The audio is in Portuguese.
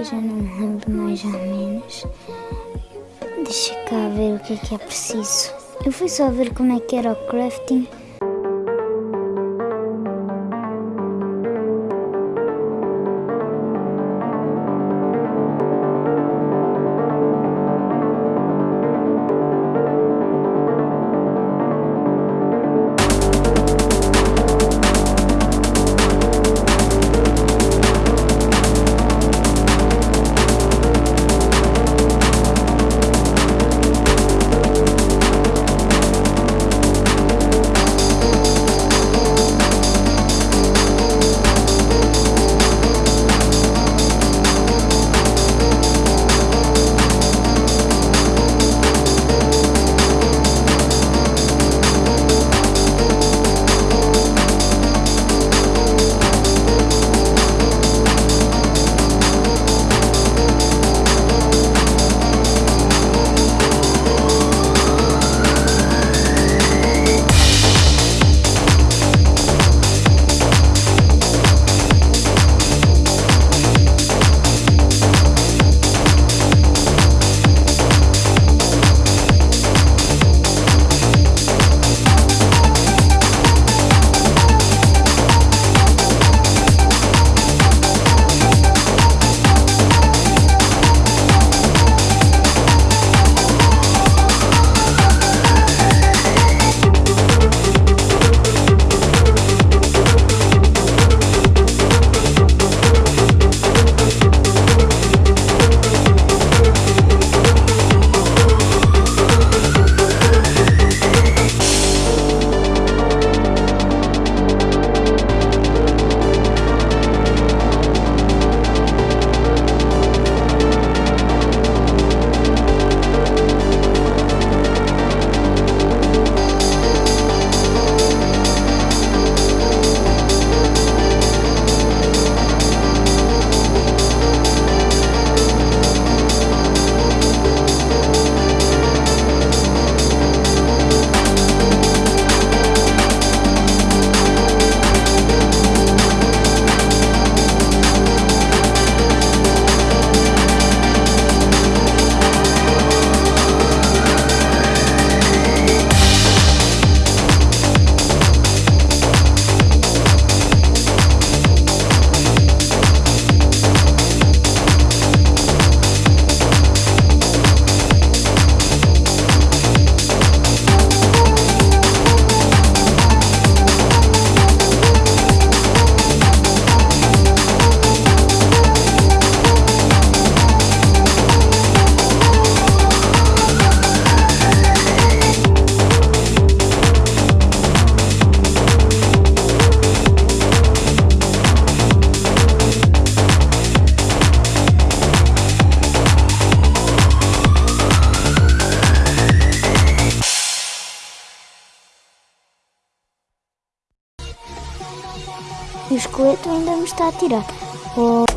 que eu já não me lembro mais ou menos. Deixa cá ver o que é que é preciso. Eu fui só ver como é que era o crafting. Ainda me está a tirar. Oh.